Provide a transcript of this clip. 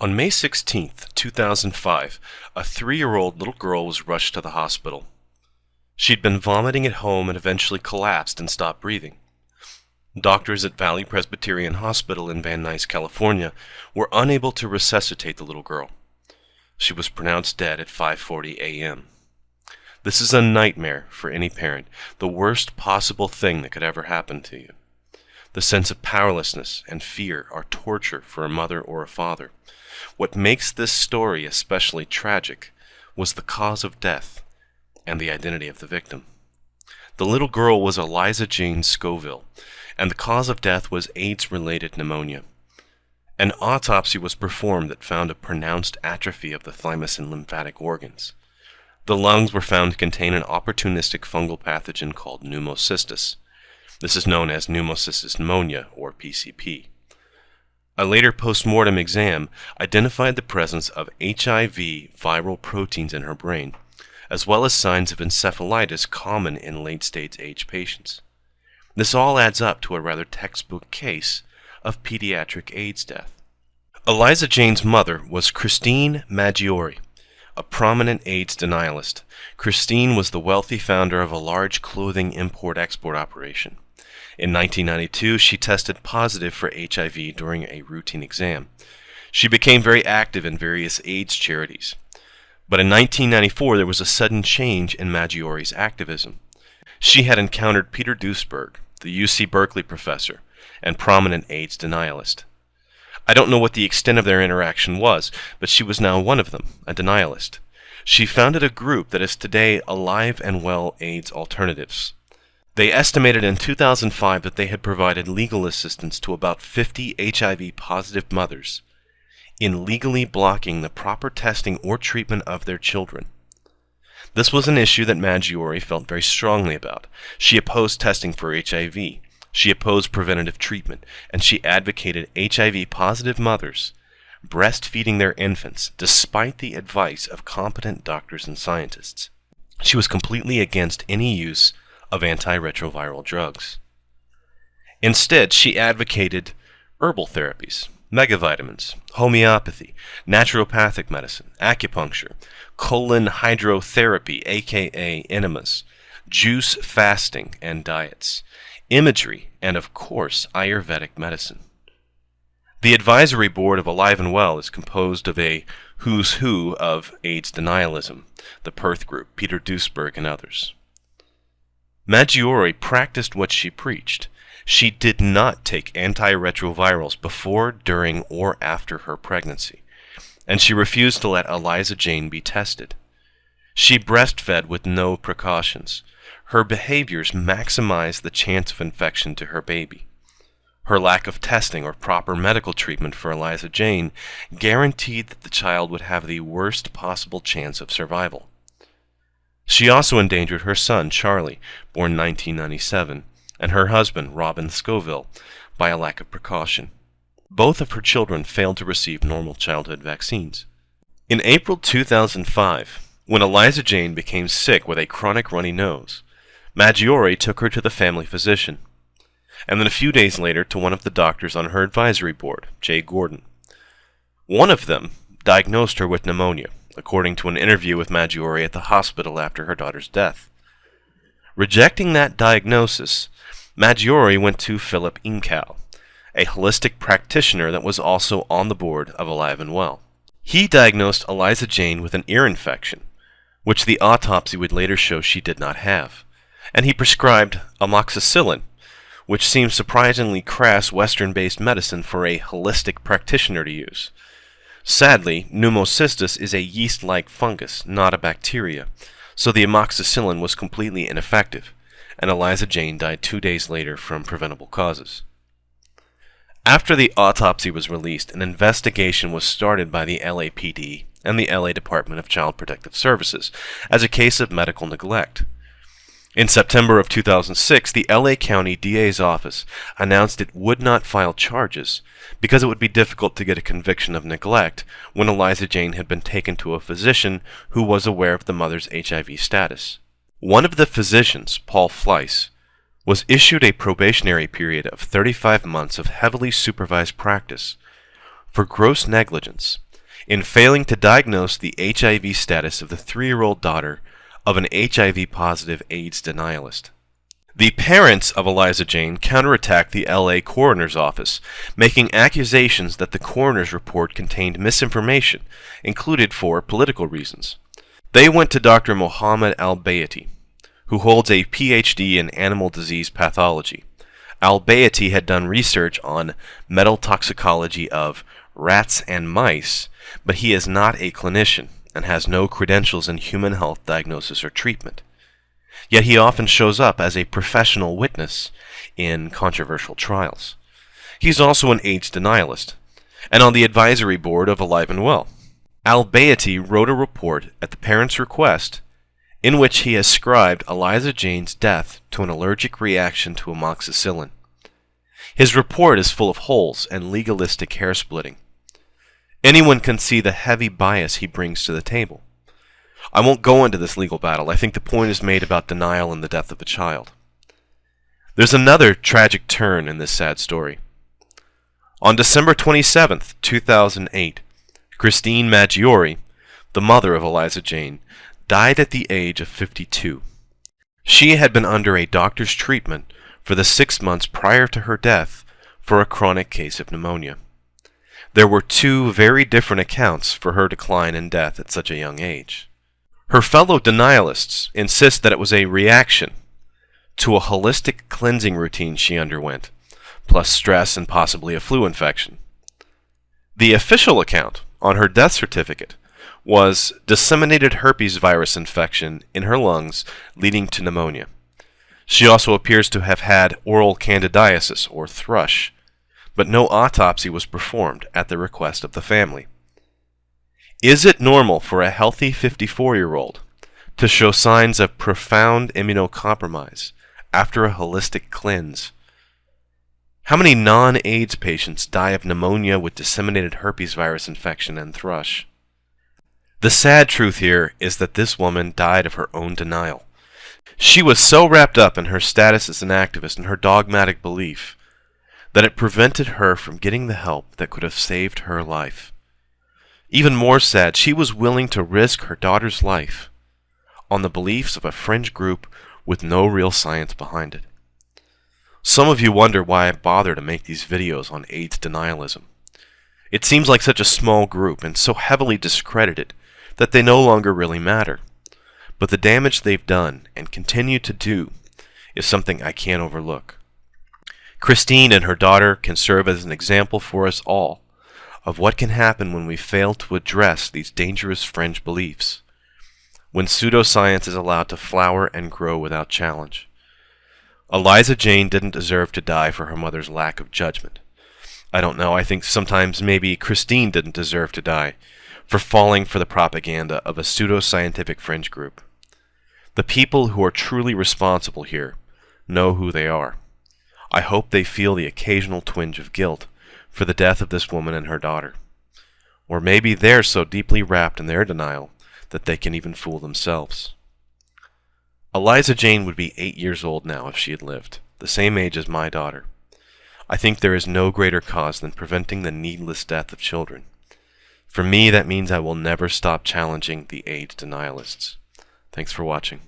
On May 16, 2005, a three-year-old little girl was rushed to the hospital. She'd been vomiting at home and eventually collapsed and stopped breathing. Doctors at Valley Presbyterian Hospital in Van Nuys, California, were unable to resuscitate the little girl. She was pronounced dead at 5:40 a.m. This is a nightmare for any parent, the worst possible thing that could ever happen to you. The sense of powerlessness and fear are torture for a mother or a father. What makes this story especially tragic was the cause of death and the identity of the victim. The little girl was Eliza Jane Scovill, and the cause of death was AIDS-related pneumonia. An autopsy was performed that found a pronounced atrophy of the thymus and lymphatic organs. The lungs were found to contain an opportunistic fungal pathogen called pneumocystis. This is known as pneumocystis pneumonia, or PCP. A later post-mortem exam identified the presence of HIV viral proteins in her brain, as well as signs of encephalitis common in late-stage AIDS patients. This all adds up to a rather textbook case of pediatric AIDS death. Eliza Jane's mother was Christine Maggiore, a prominent AIDS denialist. Christine was the wealthy founder of a large clothing import-export operation. In 1992, she tested positive for HIV during a routine exam. She became very active in various AIDS charities. But in 1994, there was a sudden change in Maggiore's activism. She had encountered Peter Duesberg, the UC Berkeley professor and prominent AIDS denialist. I don't know what the extent of their interaction was, but she was now one of them, a denialist. She founded a group that is today Alive and Well AIDS Alternatives. They estimated in 2005 that they had provided legal assistance to about 50 HIV positive mothers in legally blocking the proper testing or treatment of their children. This was an issue that Maggiore felt very strongly about. She opposed testing for HIV, she opposed preventative treatment, and she advocated HIV positive mothers breastfeeding their infants despite the advice of competent doctors and scientists. She was completely against any use of antiretroviral drugs. Instead, she advocated herbal therapies, megavitamins, homeopathy, naturopathic medicine, acupuncture, colon hydrotherapy, aka enemas, juice fasting and diets, imagery, and of course, Ayurvedic medicine. The advisory board of Alive and Well is composed of a who's who of AIDS denialism, the Perth Group, Peter Duesberg, and others. Maggiore practiced what she preached. She did not take antiretrovirals before, during, or after her pregnancy, and she refused to let Eliza Jane be tested. She breastfed with no precautions. Her behaviors maximized the chance of infection to her baby. Her lack of testing or proper medical treatment for Eliza Jane guaranteed that the child would have the worst possible chance of survival. She also endangered her son, Charlie, born 1997, and her husband, Robin Scovill, by a lack of precaution. Both of her children failed to receive normal childhood vaccines. In April 2005, when Eliza Jane became sick with a chronic runny nose, Maggiore took her to the family physician, and then a few days later to one of the doctors on her advisory board, Jay Gordon. One of them diagnosed her with pneumonia, according to an interview with Maggiore at the hospital after her daughter's death. Rejecting that diagnosis, Maggiore went to Philip Incao, a holistic practitioner that was also on the board of Alive and Well. He diagnosed Eliza Jane with an ear infection, which the autopsy would later show she did not have, and he prescribed amoxicillin, which seems surprisingly crass Western-based medicine for a holistic practitioner to use. Sadly, pneumocystis is a yeast-like fungus, not a bacteria, so the amoxicillin was completely ineffective, and Eliza Jane died two days later from preventable causes. After the autopsy was released, an investigation was started by the LAPD and the LA Department of Child Protective Services as a case of medical neglect. In September of 2006, the LA County DA's office announced it would not file charges because it would be difficult to get a conviction of neglect when Eliza Jane had been taken to a physician who was aware of the mother's HIV status. One of the physicians, Paul Fleiss, was issued a probationary period of 35 months of heavily supervised practice for gross negligence in failing to diagnose the HIV status of the three-year-old daughter of an HIV-positive AIDS denialist. The parents of Eliza Jane counterattacked the LA coroner's office, making accusations that the coroner's report contained misinformation, included for political reasons. They went to Dr. Mohammed Al-Bayati, who holds a PhD in animal disease pathology. Al-Bayati had done research on metal toxicology of rats and mice, but he is not a clinician and has no credentials in human health diagnosis or treatment. Yet he often shows up as a professional witness in controversial trials. He's also an AIDS denialist, and on the advisory board of Alive and Well. Al-Bayati wrote a report at the parents' request in which he ascribed Eliza Jane's death to an allergic reaction to amoxicillin. His report is full of holes and legalistic hair splitting. Anyone can see the heavy bias he brings to the table. I won't go into this legal battle. I think the point is made about denial and the death of a child. There's another tragic turn in this sad story. On December 27, 2008, Christine Maggiore, the mother of Eliza Jane, died at the age of 52. She had been under a doctor's treatment for the six months prior to her death for a chronic case of pneumonia. There were two very different accounts for her decline and death at such a young age. Her fellow denialists insist that it was a reaction to a holistic cleansing routine she underwent, plus stress and possibly a flu infection. The official account on her death certificate was disseminated herpes virus infection in her lungs leading to pneumonia. She also appears to have had oral candidiasis or thrush, but no autopsy was performed at the request of the family. Is it normal for a healthy 54-year-old to show signs of profound immunocompromise after a holistic cleanse? How many non-AIDS patients die of pneumonia with disseminated herpes virus infection and thrush? The sad truth here is that this woman died of her own denial. She was so wrapped up in her status as an activist and her dogmatic belief that it prevented her from getting the help that could have saved her life. Even more sad, she was willing to risk her daughter's life on the beliefs of a fringe group with no real science behind it. Some of you wonder why I bother to make these videos on AIDS denialism. It seems like such a small group and so heavily discredited that they no longer really matter. But the damage they've done and continue to do is something I can't overlook. Christine and her daughter can serve as an example for us all of what can happen when we fail to address these dangerous fringe beliefs, when pseudoscience is allowed to flower and grow without challenge. Eliza Jane didn't deserve to die for her mother's lack of judgment. I don't know, I think sometimes maybe Christine didn't deserve to die for falling for the propaganda of a pseudo-scientific fringe group. The people who are truly responsible here know who they are. I hope they feel the occasional twinge of guilt for the death of this woman and her daughter. Or maybe they're so deeply wrapped in their denial that they can even fool themselves. Eliza Jane would be eight years old now if she had lived, the same age as my daughter. I think there is no greater cause than preventing the needless death of children. For me, that means I will never stop challenging the AIDS denialists. Thanks for watching.